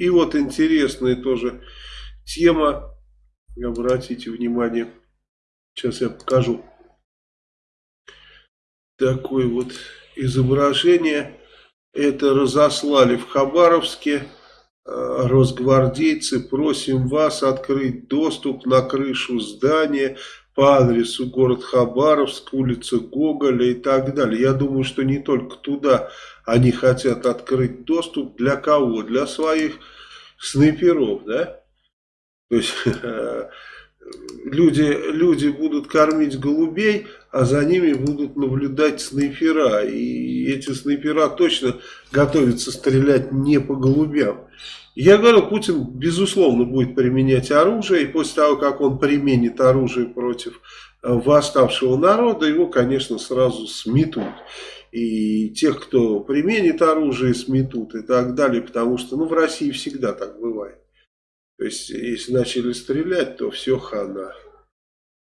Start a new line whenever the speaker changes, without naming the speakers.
И вот интересная тоже тема, обратите внимание, сейчас я покажу. Такое вот изображение. Это разослали в Хабаровске. Э, росгвардейцы, просим вас открыть доступ на крышу здания по адресу город Хабаровск, улица Гоголя и так далее. Я думаю, что не только туда они хотят открыть доступ. Для кого? Для своих снайперов, да? То есть люди, люди будут кормить голубей, а за ними будут наблюдать снайпера. И эти снайпера точно готовятся стрелять не по голубям. Я говорю, Путин безусловно будет применять оружие, и после того, как он применит оружие против э, восставшего народа, его, конечно, сразу сметут. И тех, кто применит оружие, сметут и так далее, потому что ну, в России всегда так бывает. То есть, если начали стрелять, то все хана.